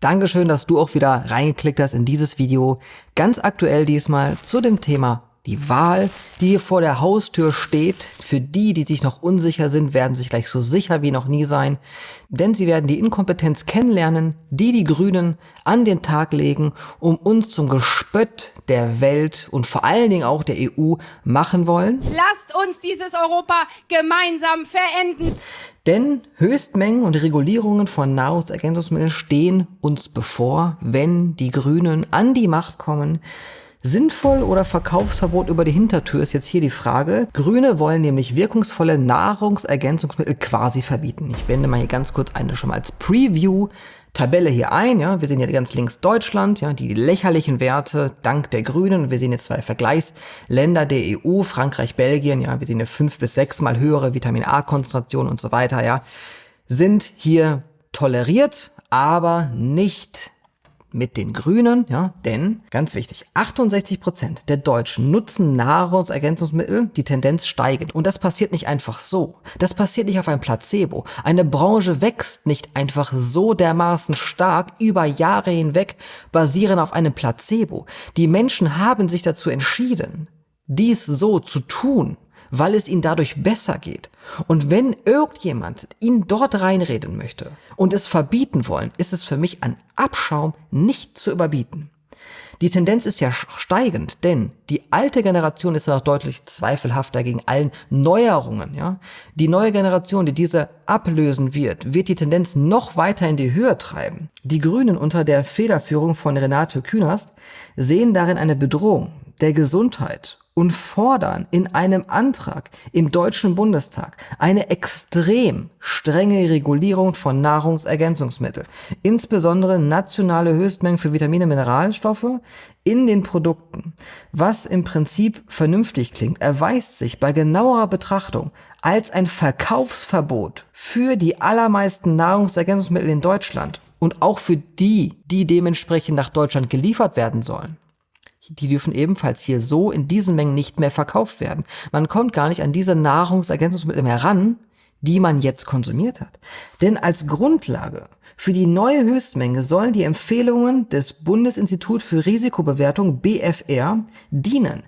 Dankeschön, dass du auch wieder reingeklickt hast in dieses Video. Ganz aktuell diesmal zu dem Thema die Wahl, die hier vor der Haustür steht. Für die, die sich noch unsicher sind, werden sich gleich so sicher wie noch nie sein. Denn sie werden die Inkompetenz kennenlernen, die die Grünen an den Tag legen, um uns zum Gespött der Welt und vor allen Dingen auch der EU machen wollen. Lasst uns dieses Europa gemeinsam verenden. Denn Höchstmengen und Regulierungen von Nahrungsergänzungsmitteln stehen uns bevor, wenn die Grünen an die Macht kommen. Sinnvoll oder Verkaufsverbot über die Hintertür ist jetzt hier die Frage. Grüne wollen nämlich wirkungsvolle Nahrungsergänzungsmittel quasi verbieten. Ich blende mal hier ganz kurz eine schon mal als Preview Tabelle hier ein. Ja, wir sehen hier ganz links Deutschland, ja, die lächerlichen Werte dank der Grünen. Wir sehen jetzt zwei Vergleichsländer der EU, Frankreich, Belgien. Ja, wir sehen hier fünf bis sechs mal höhere Vitamin A-Konzentration und so weiter. Ja, sind hier toleriert, aber nicht mit den Grünen, ja, denn, ganz wichtig, 68 Prozent der Deutschen nutzen Nahrungsergänzungsmittel, die Tendenz steigend. Und das passiert nicht einfach so. Das passiert nicht auf ein Placebo. Eine Branche wächst nicht einfach so dermaßen stark über Jahre hinweg, basierend auf einem Placebo. Die Menschen haben sich dazu entschieden, dies so zu tun weil es ihnen dadurch besser geht. Und wenn irgendjemand ihnen dort reinreden möchte und es verbieten wollen, ist es für mich an Abschaum nicht zu überbieten. Die Tendenz ist ja steigend, denn die alte Generation ist ja noch deutlich zweifelhafter gegen allen Neuerungen. Ja? Die neue Generation, die diese ablösen wird, wird die Tendenz noch weiter in die Höhe treiben. Die Grünen unter der Federführung von Renate Künast sehen darin eine Bedrohung der Gesundheit und fordern in einem Antrag im Deutschen Bundestag eine extrem strenge Regulierung von Nahrungsergänzungsmitteln, insbesondere nationale Höchstmengen für Vitamine Mineralstoffe in den Produkten. Was im Prinzip vernünftig klingt, erweist sich bei genauerer Betrachtung als ein Verkaufsverbot für die allermeisten Nahrungsergänzungsmittel in Deutschland und auch für die, die dementsprechend nach Deutschland geliefert werden sollen die dürfen ebenfalls hier so in diesen Mengen nicht mehr verkauft werden. Man kommt gar nicht an diese Nahrungsergänzungsmittel mehr ran, die man jetzt konsumiert hat. Denn als Grundlage für die neue Höchstmenge sollen die Empfehlungen des Bundesinstitut für Risikobewertung BFR dienen.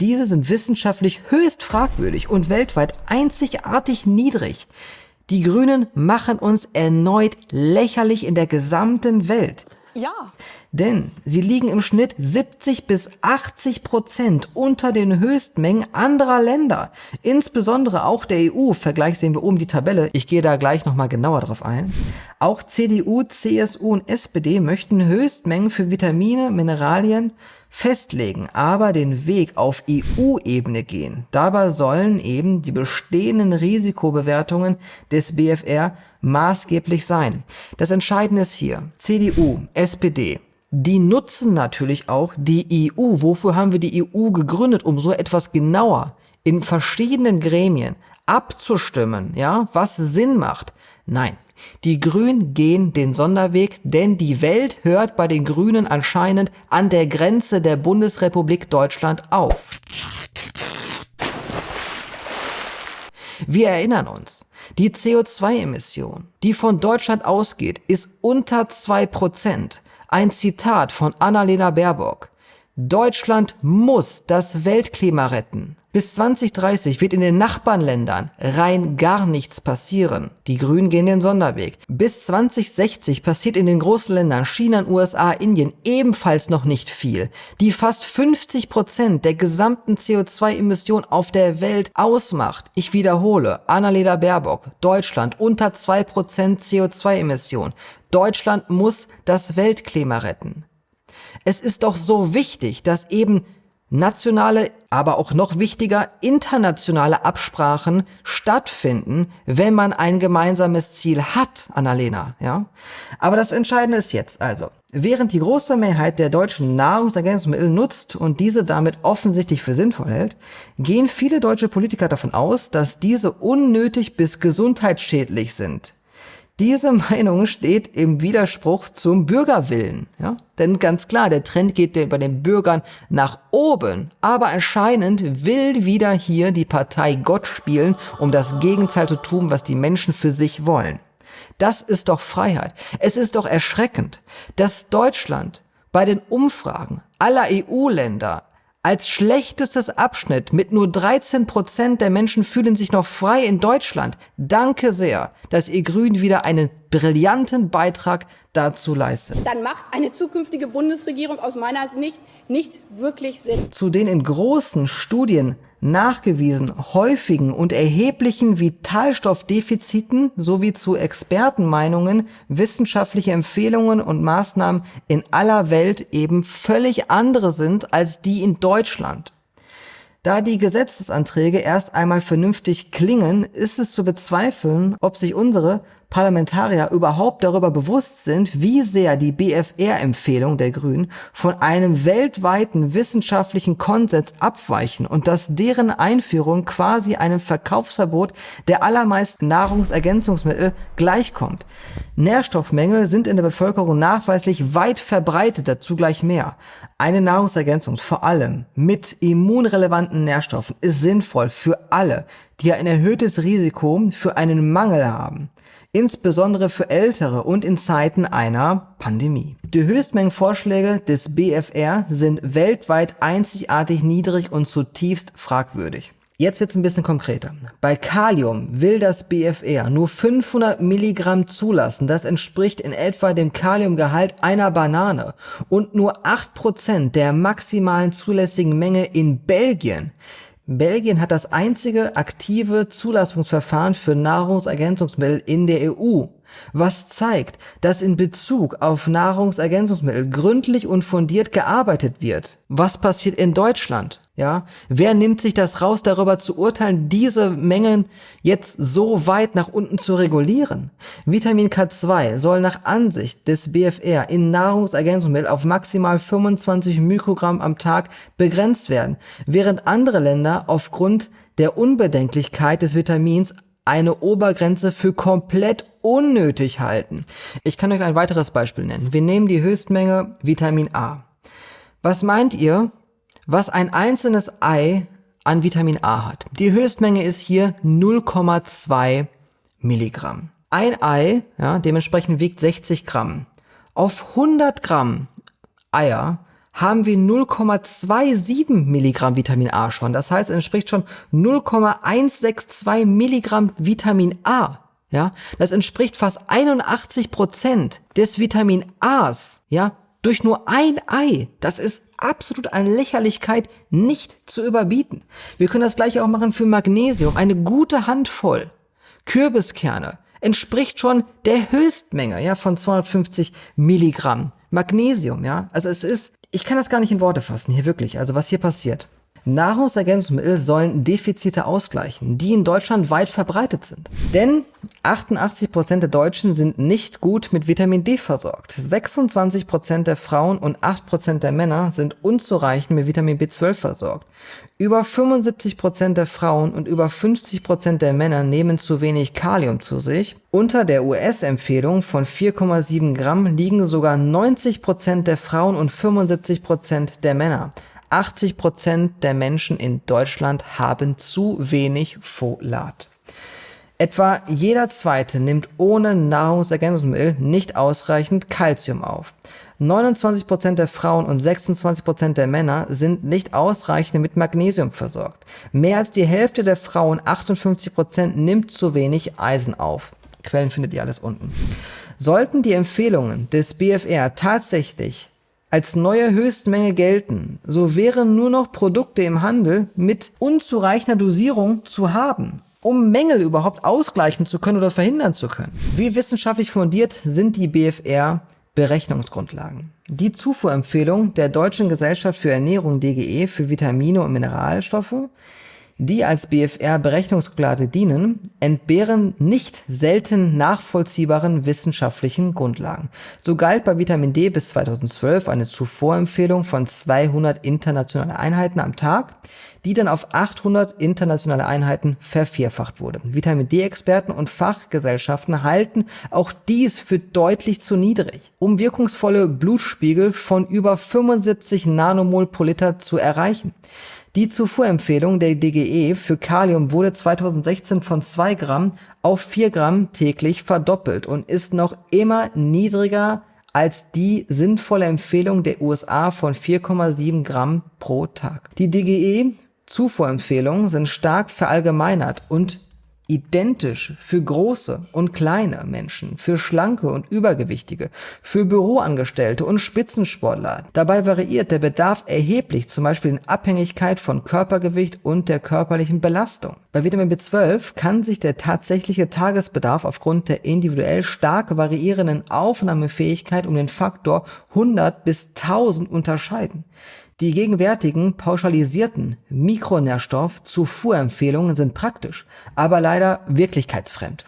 Diese sind wissenschaftlich höchst fragwürdig und weltweit einzigartig niedrig. Die Grünen machen uns erneut lächerlich in der gesamten Welt. Ja. Denn sie liegen im Schnitt 70 bis 80 Prozent unter den Höchstmengen anderer Länder. Insbesondere auch der EU. Vergleich sehen wir oben die Tabelle. Ich gehe da gleich nochmal genauer drauf ein. Auch CDU, CSU und SPD möchten Höchstmengen für Vitamine, Mineralien festlegen, aber den Weg auf EU-Ebene gehen. Dabei sollen eben die bestehenden Risikobewertungen des BFR maßgeblich sein. Das Entscheidende ist hier, CDU, SPD, die nutzen natürlich auch die EU. Wofür haben wir die EU gegründet? Um so etwas genauer in verschiedenen Gremien abzustimmen, ja, was Sinn macht. Nein, die Grünen gehen den Sonderweg, denn die Welt hört bei den Grünen anscheinend an der Grenze der Bundesrepublik Deutschland auf. Wir erinnern uns, die CO2-Emission, die von Deutschland ausgeht, ist unter 2%. Ein Zitat von Annalena Baerbock. Deutschland muss das Weltklima retten. Bis 2030 wird in den Nachbarländern rein gar nichts passieren. Die Grünen gehen den Sonderweg. Bis 2060 passiert in den großen Ländern China, USA, Indien ebenfalls noch nicht viel, die fast 50 Prozent der gesamten CO2-Emissionen auf der Welt ausmacht. Ich wiederhole, Annalena Baerbock, Deutschland unter 2 Prozent CO2-Emissionen. Deutschland muss das Weltklima retten. Es ist doch so wichtig, dass eben nationale, aber auch noch wichtiger, internationale Absprachen stattfinden, wenn man ein gemeinsames Ziel hat, Annalena, ja? Aber das Entscheidende ist jetzt also, während die große Mehrheit der deutschen Nahrungsergänzungsmittel nutzt und diese damit offensichtlich für sinnvoll hält, gehen viele deutsche Politiker davon aus, dass diese unnötig bis gesundheitsschädlich sind. Diese Meinung steht im Widerspruch zum Bürgerwillen. Ja? Denn ganz klar, der Trend geht bei den Bürgern nach oben. Aber anscheinend will wieder hier die Partei Gott spielen, um das Gegenteil zu tun, was die Menschen für sich wollen. Das ist doch Freiheit. Es ist doch erschreckend, dass Deutschland bei den Umfragen aller EU-Länder als schlechtestes Abschnitt mit nur 13 Prozent der Menschen fühlen sich noch frei in Deutschland. Danke sehr, dass ihr Grünen wieder einen brillanten Beitrag dazu leistet. Dann macht eine zukünftige Bundesregierung aus meiner Sicht nicht wirklich Sinn. Zu den in großen Studien nachgewiesen häufigen und erheblichen Vitalstoffdefiziten sowie zu Expertenmeinungen, wissenschaftliche Empfehlungen und Maßnahmen in aller Welt eben völlig andere sind als die in Deutschland. Da die Gesetzesanträge erst einmal vernünftig klingen, ist es zu bezweifeln, ob sich unsere Parlamentarier überhaupt darüber bewusst sind, wie sehr die BFR-Empfehlung der Grünen von einem weltweiten wissenschaftlichen Konsens abweichen und dass deren Einführung quasi einem Verkaufsverbot der allermeisten Nahrungsergänzungsmittel gleichkommt. Nährstoffmängel sind in der Bevölkerung nachweislich weit verbreitet, dazu gleich mehr. Eine Nahrungsergänzung, vor allem mit immunrelevanten Nährstoffen, ist sinnvoll für alle, die ein erhöhtes Risiko für einen Mangel haben insbesondere für Ältere und in Zeiten einer Pandemie. Die Höchstmengenvorschläge des BFR sind weltweit einzigartig niedrig und zutiefst fragwürdig. Jetzt wird es ein bisschen konkreter. Bei Kalium will das BFR nur 500 Milligramm zulassen. Das entspricht in etwa dem Kaliumgehalt einer Banane und nur 8% der maximalen zulässigen Menge in Belgien. Belgien hat das einzige aktive Zulassungsverfahren für Nahrungsergänzungsmittel in der EU, was zeigt, dass in Bezug auf Nahrungsergänzungsmittel gründlich und fundiert gearbeitet wird. Was passiert in Deutschland? Ja, wer nimmt sich das raus, darüber zu urteilen, diese Mengen jetzt so weit nach unten zu regulieren? Vitamin K2 soll nach Ansicht des BFR in Nahrungsergänzungsmittel auf maximal 25 Mikrogramm am Tag begrenzt werden, während andere Länder aufgrund der Unbedenklichkeit des Vitamins eine Obergrenze für komplett unnötig halten. Ich kann euch ein weiteres Beispiel nennen. Wir nehmen die Höchstmenge Vitamin A. Was meint ihr, was ein einzelnes Ei an Vitamin A hat. Die Höchstmenge ist hier 0,2 Milligramm. Ein Ei, ja, dementsprechend wiegt 60 Gramm. Auf 100 Gramm Eier haben wir 0,27 Milligramm Vitamin A schon. Das heißt, entspricht schon 0,162 Milligramm Vitamin A. Ja, das entspricht fast 81 Prozent des Vitamin A's. Ja, durch nur ein Ei. Das ist absolut an Lächerlichkeit nicht zu überbieten. Wir können das gleiche auch machen für Magnesium. Eine gute Handvoll Kürbiskerne entspricht schon der Höchstmenge, ja, von 250 Milligramm Magnesium, ja. Also es ist, ich kann das gar nicht in Worte fassen, hier wirklich. Also was hier passiert. Nahrungsergänzungsmittel sollen Defizite ausgleichen, die in Deutschland weit verbreitet sind. Denn 88% der Deutschen sind nicht gut mit Vitamin D versorgt. 26% der Frauen und 8% der Männer sind unzureichend mit Vitamin B12 versorgt. Über 75% der Frauen und über 50% der Männer nehmen zu wenig Kalium zu sich. Unter der US-Empfehlung von 4,7 Gramm liegen sogar 90% der Frauen und 75% der Männer. 80 Prozent der Menschen in Deutschland haben zu wenig Folat. Etwa jeder zweite nimmt ohne Nahrungsergänzungsmittel nicht ausreichend Kalzium auf. 29 Prozent der Frauen und 26 Prozent der Männer sind nicht ausreichend mit Magnesium versorgt. Mehr als die Hälfte der Frauen, 58%, Prozent, nimmt zu wenig Eisen auf. Quellen findet ihr alles unten. Sollten die Empfehlungen des BFR tatsächlich als neue Höchstmenge gelten, so wären nur noch Produkte im Handel mit unzureichender Dosierung zu haben, um Mängel überhaupt ausgleichen zu können oder verhindern zu können. Wie wissenschaftlich fundiert sind die BFR Berechnungsgrundlagen? Die Zufuhrempfehlung der Deutschen Gesellschaft für Ernährung DGE für Vitamine und Mineralstoffe die als BFR-Berechnungsgrundlage dienen, entbehren nicht selten nachvollziehbaren wissenschaftlichen Grundlagen. So galt bei Vitamin D bis 2012 eine Zuvorempfehlung von 200 internationale Einheiten am Tag, die dann auf 800 internationale Einheiten vervierfacht wurde. Vitamin D-Experten und Fachgesellschaften halten auch dies für deutlich zu niedrig, um wirkungsvolle Blutspiegel von über 75 Nanomol pro Liter zu erreichen. Die Zufuhrempfehlung der DGE für Kalium wurde 2016 von 2 Gramm auf 4 Gramm täglich verdoppelt und ist noch immer niedriger als die sinnvolle Empfehlung der USA von 4,7 Gramm pro Tag. Die DGE Zufuhrempfehlungen sind stark verallgemeinert und identisch für große und kleine Menschen, für schlanke und übergewichtige, für Büroangestellte und Spitzensportler. Dabei variiert der Bedarf erheblich, zum Beispiel in Abhängigkeit von Körpergewicht und der körperlichen Belastung. Bei Vitamin B12 kann sich der tatsächliche Tagesbedarf aufgrund der individuell stark variierenden Aufnahmefähigkeit um den Faktor 100 bis 1000 unterscheiden. Die gegenwärtigen pauschalisierten Mikronährstoff-Zufuhrempfehlungen sind praktisch, aber leider wirklichkeitsfremd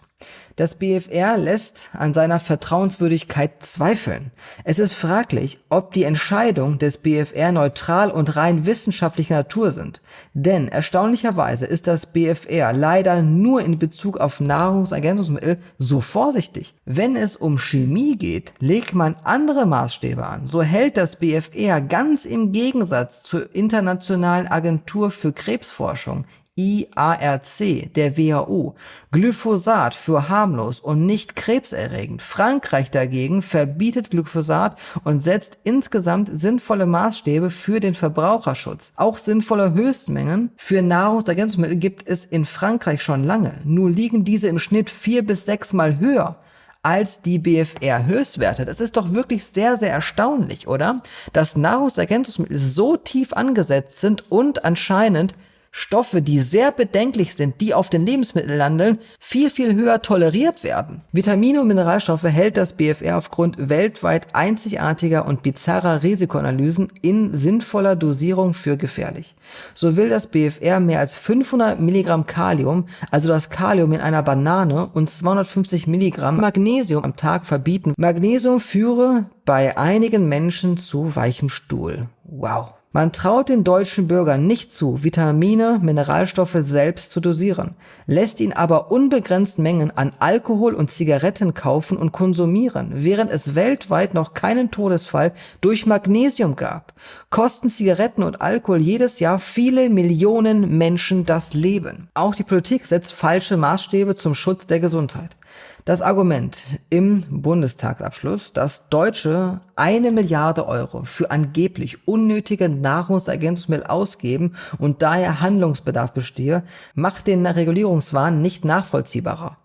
das BfR lässt an seiner Vertrauenswürdigkeit zweifeln. Es ist fraglich, ob die Entscheidungen des BfR neutral und rein wissenschaftlicher Natur sind. Denn erstaunlicherweise ist das BfR leider nur in Bezug auf Nahrungsergänzungsmittel so vorsichtig. Wenn es um Chemie geht, legt man andere Maßstäbe an. So hält das BfR ganz im Gegensatz zur Internationalen Agentur für Krebsforschung IARC der WHO, Glyphosat für harmlos und nicht krebserregend. Frankreich dagegen verbietet Glyphosat und setzt insgesamt sinnvolle Maßstäbe für den Verbraucherschutz. Auch sinnvolle Höchstmengen für Nahrungsergänzungsmittel gibt es in Frankreich schon lange, nur liegen diese im Schnitt vier bis sechsmal höher als die BFR-Höchstwerte. Das ist doch wirklich sehr, sehr erstaunlich, oder? Dass Nahrungsergänzungsmittel so tief angesetzt sind und anscheinend Stoffe, die sehr bedenklich sind, die auf den Lebensmitteln landen, viel, viel höher toleriert werden. Vitamine und Mineralstoffe hält das BfR aufgrund weltweit einzigartiger und bizarrer Risikoanalysen in sinnvoller Dosierung für gefährlich. So will das BfR mehr als 500 Milligramm Kalium, also das Kalium in einer Banane und 250 Milligramm Magnesium am Tag verbieten. Magnesium führe bei einigen Menschen zu weichem Stuhl. Wow. Man traut den deutschen Bürgern nicht zu, Vitamine, Mineralstoffe selbst zu dosieren, lässt ihn aber unbegrenzt Mengen an Alkohol und Zigaretten kaufen und konsumieren, während es weltweit noch keinen Todesfall durch Magnesium gab. Kosten Zigaretten und Alkohol jedes Jahr viele Millionen Menschen das Leben. Auch die Politik setzt falsche Maßstäbe zum Schutz der Gesundheit. Das Argument im Bundestagsabschluss, dass Deutsche eine Milliarde Euro für angeblich unnötige Nahrungsergänzungsmittel ausgeben und daher Handlungsbedarf bestehe, macht den Regulierungswahn nicht nachvollziehbarer.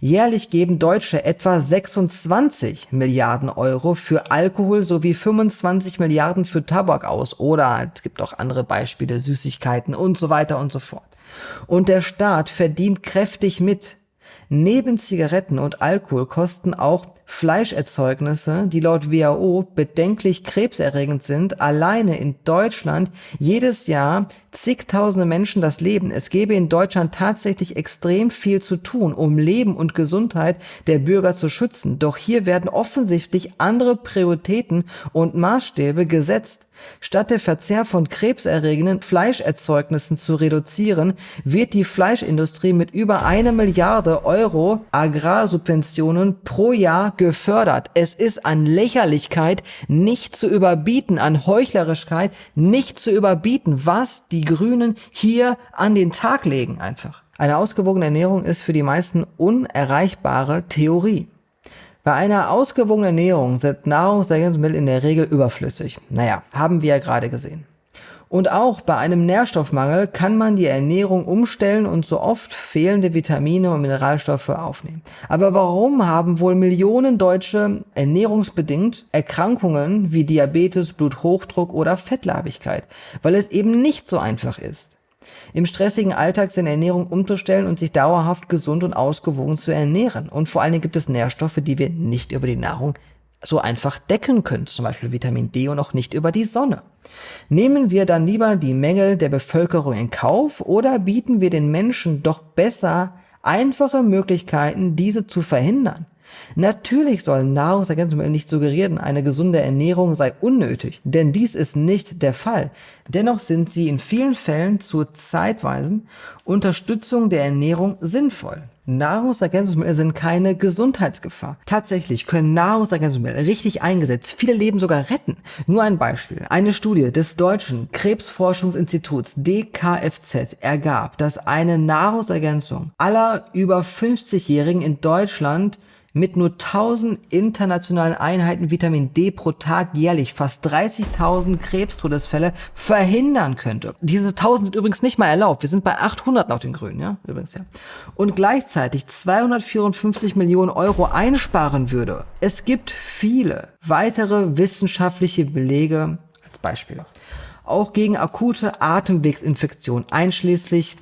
Jährlich geben Deutsche etwa 26 Milliarden Euro für Alkohol sowie 25 Milliarden für Tabak aus oder es gibt auch andere Beispiele, Süßigkeiten und so weiter und so fort. Und der Staat verdient kräftig mit, Neben Zigaretten und Alkohol kosten auch Fleischerzeugnisse, die laut WHO bedenklich krebserregend sind, alleine in Deutschland jedes Jahr zigtausende Menschen das Leben. Es gäbe in Deutschland tatsächlich extrem viel zu tun, um Leben und Gesundheit der Bürger zu schützen. Doch hier werden offensichtlich andere Prioritäten und Maßstäbe gesetzt. Statt der Verzehr von krebserregenden Fleischerzeugnissen zu reduzieren, wird die Fleischindustrie mit über eine Milliarde Euro Agrarsubventionen pro Jahr gefördert. Es ist an Lächerlichkeit nicht zu überbieten, an Heuchlerischkeit nicht zu überbieten, was die Grünen hier an den Tag legen einfach. Eine ausgewogene Ernährung ist für die meisten unerreichbare Theorie. Bei einer ausgewogenen Ernährung sind Nahrungsergänzungsmittel in der Regel überflüssig. Naja, haben wir ja gerade gesehen. Und auch bei einem Nährstoffmangel kann man die Ernährung umstellen und so oft fehlende Vitamine und Mineralstoffe aufnehmen. Aber warum haben wohl Millionen Deutsche ernährungsbedingt Erkrankungen wie Diabetes, Bluthochdruck oder Fettleibigkeit? Weil es eben nicht so einfach ist im stressigen Alltag seine Ernährung umzustellen und sich dauerhaft gesund und ausgewogen zu ernähren. Und vor allen Dingen gibt es Nährstoffe, die wir nicht über die Nahrung so einfach decken können, zum Beispiel Vitamin D und auch nicht über die Sonne. Nehmen wir dann lieber die Mängel der Bevölkerung in Kauf oder bieten wir den Menschen doch besser einfache Möglichkeiten, diese zu verhindern? Natürlich sollen Nahrungsergänzungsmittel nicht suggerieren, eine gesunde Ernährung sei unnötig, denn dies ist nicht der Fall. Dennoch sind sie in vielen Fällen zur zeitweisen Unterstützung der Ernährung sinnvoll. Nahrungsergänzungsmittel sind keine Gesundheitsgefahr. Tatsächlich können Nahrungsergänzungsmittel richtig eingesetzt viele Leben sogar retten. Nur ein Beispiel. Eine Studie des deutschen Krebsforschungsinstituts DKFZ ergab, dass eine Nahrungsergänzung aller über 50-Jährigen in Deutschland mit nur 1000 internationalen Einheiten Vitamin D pro Tag jährlich fast 30.000 Krebstodesfälle verhindern könnte. Diese 1000 sind übrigens nicht mal erlaubt. Wir sind bei 800 laut den Grünen, ja, übrigens, ja. Und gleichzeitig 254 Millionen Euro einsparen würde. Es gibt viele weitere wissenschaftliche Belege als Beispiel. Auch gegen akute Atemwegsinfektionen, einschließlich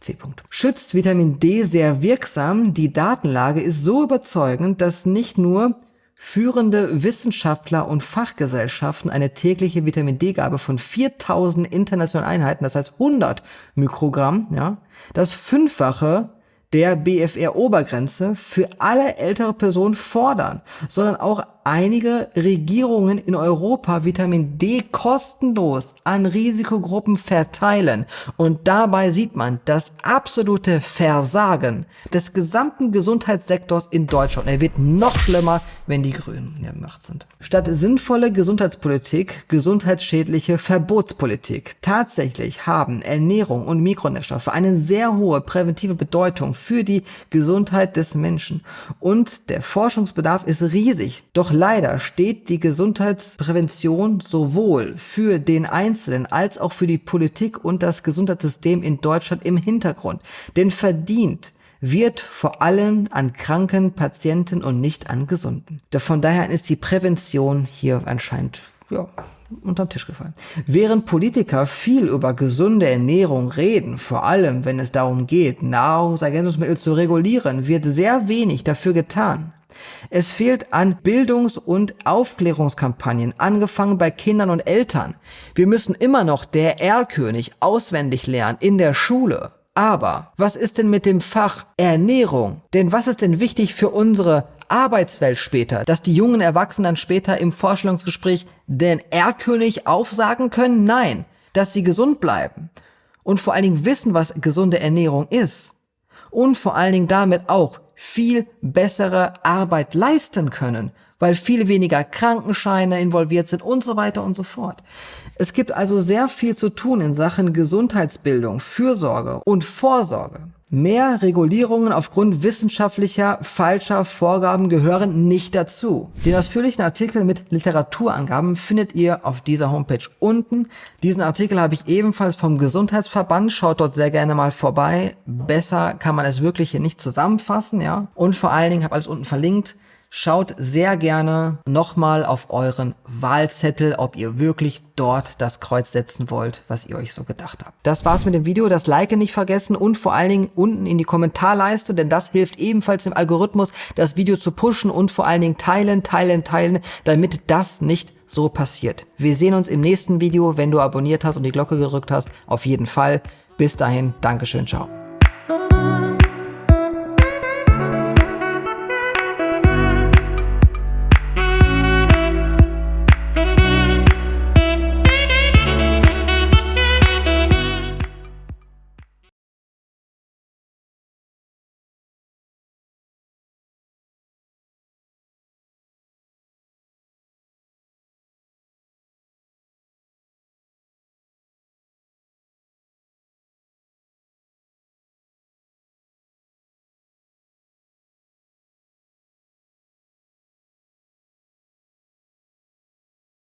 C. -Punkt. Schützt Vitamin D sehr wirksam. Die Datenlage ist so überzeugend, dass nicht nur führende Wissenschaftler und Fachgesellschaften eine tägliche Vitamin D-Gabe von 4000 internationalen Einheiten, das heißt 100 Mikrogramm, ja, das Fünffache der BFR-Obergrenze für alle ältere Personen fordern, sondern auch einige Regierungen in Europa Vitamin D kostenlos an Risikogruppen verteilen. Und dabei sieht man das absolute Versagen des gesamten Gesundheitssektors in Deutschland. Er wird noch schlimmer, wenn die Grünen in der Macht sind. Statt sinnvolle Gesundheitspolitik, gesundheitsschädliche Verbotspolitik. Tatsächlich haben Ernährung und Mikronährstoffe eine sehr hohe präventive Bedeutung für die Gesundheit des Menschen. Und der Forschungsbedarf ist riesig. Doch leider steht die Gesundheitsprävention sowohl für den Einzelnen als auch für die Politik und das Gesundheitssystem in Deutschland im Hintergrund. Denn verdient wird vor allem an kranken Patienten und nicht an gesunden. Von daher ist die Prävention hier anscheinend ja, unterm Tisch gefallen. Während Politiker viel über gesunde Ernährung reden, vor allem wenn es darum geht, Nahrungsergänzungsmittel zu regulieren, wird sehr wenig dafür getan. Es fehlt an Bildungs- und Aufklärungskampagnen, angefangen bei Kindern und Eltern. Wir müssen immer noch der Erlkönig auswendig lernen in der Schule. Aber was ist denn mit dem Fach Ernährung? Denn was ist denn wichtig für unsere Arbeitswelt später, dass die jungen Erwachsenen später im Vorstellungsgespräch den Erlkönig aufsagen können? Nein, dass sie gesund bleiben und vor allen Dingen wissen, was gesunde Ernährung ist und vor allen Dingen damit auch viel bessere Arbeit leisten können, weil viel weniger Krankenscheine involviert sind und so weiter und so fort. Es gibt also sehr viel zu tun in Sachen Gesundheitsbildung, Fürsorge und Vorsorge. Mehr Regulierungen aufgrund wissenschaftlicher falscher Vorgaben gehören nicht dazu. Den ausführlichen Artikel mit Literaturangaben findet ihr auf dieser Homepage unten. Diesen Artikel habe ich ebenfalls vom Gesundheitsverband. Schaut dort sehr gerne mal vorbei. Besser kann man es wirklich hier nicht zusammenfassen, ja. Und vor allen Dingen habe alles unten verlinkt. Schaut sehr gerne nochmal auf euren Wahlzettel, ob ihr wirklich dort das Kreuz setzen wollt, was ihr euch so gedacht habt. Das war's mit dem Video. Das Like nicht vergessen und vor allen Dingen unten in die Kommentarleiste, denn das hilft ebenfalls dem Algorithmus, das Video zu pushen und vor allen Dingen teilen, teilen, teilen, damit das nicht so passiert. Wir sehen uns im nächsten Video, wenn du abonniert hast und die Glocke gedrückt hast. Auf jeden Fall. Bis dahin, Dankeschön, ciao.